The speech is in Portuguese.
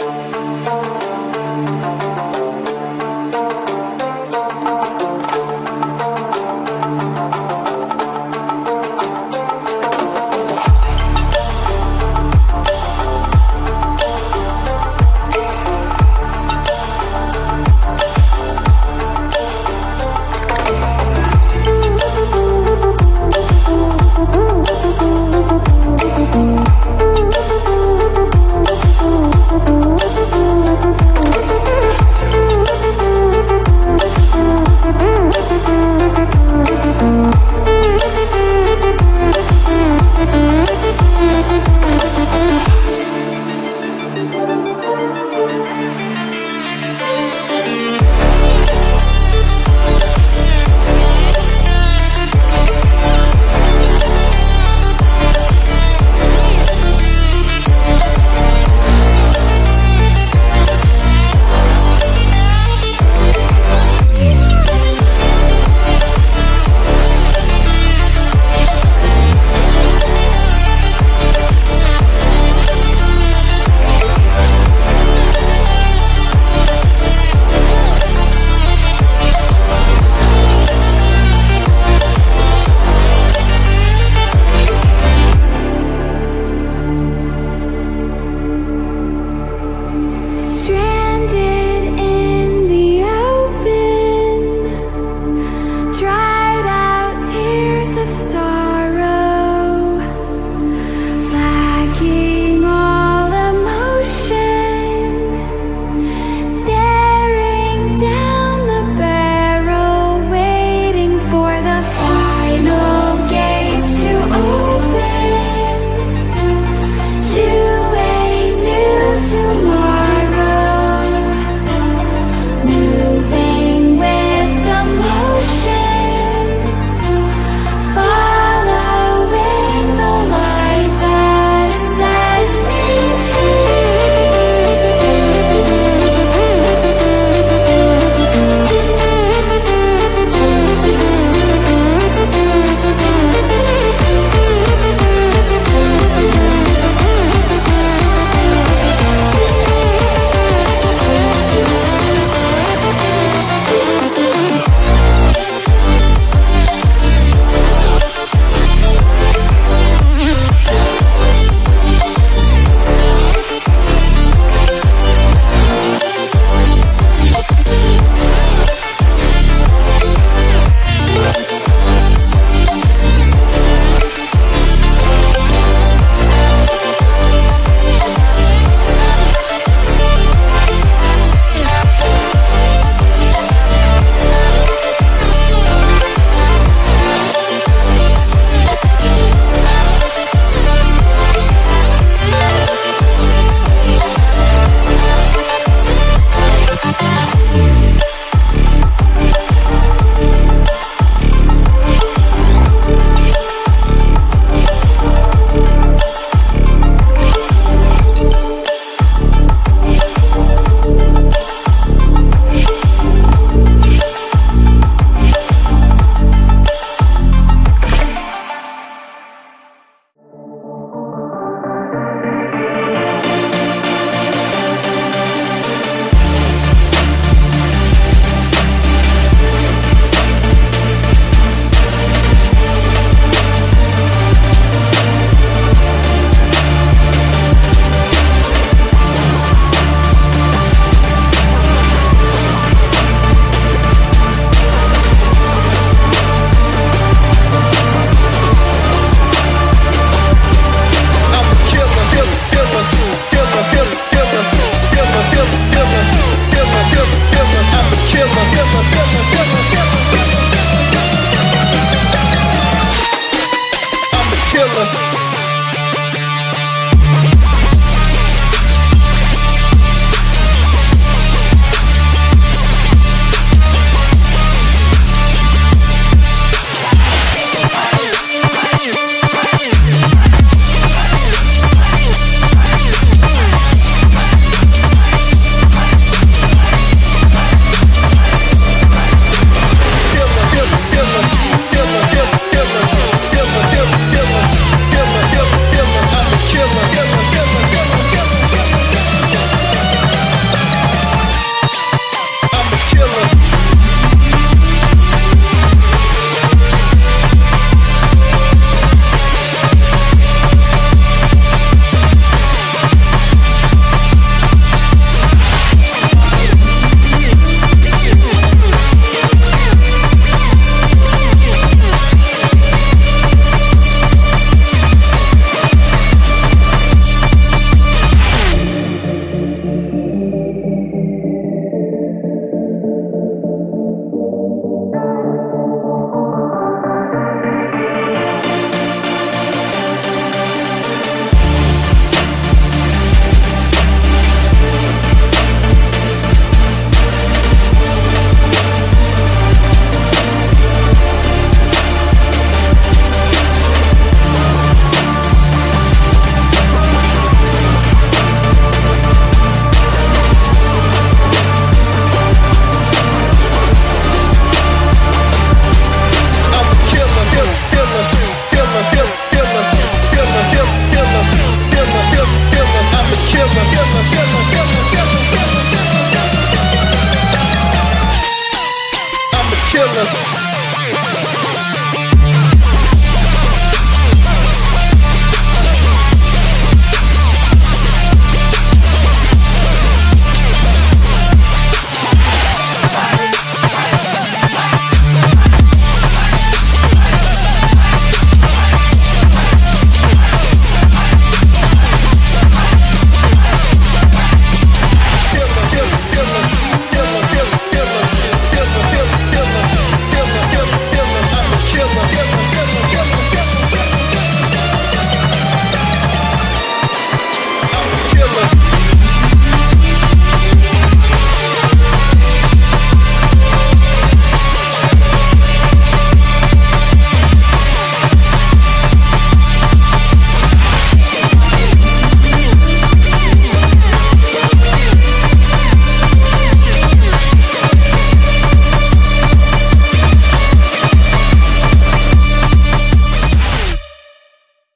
Música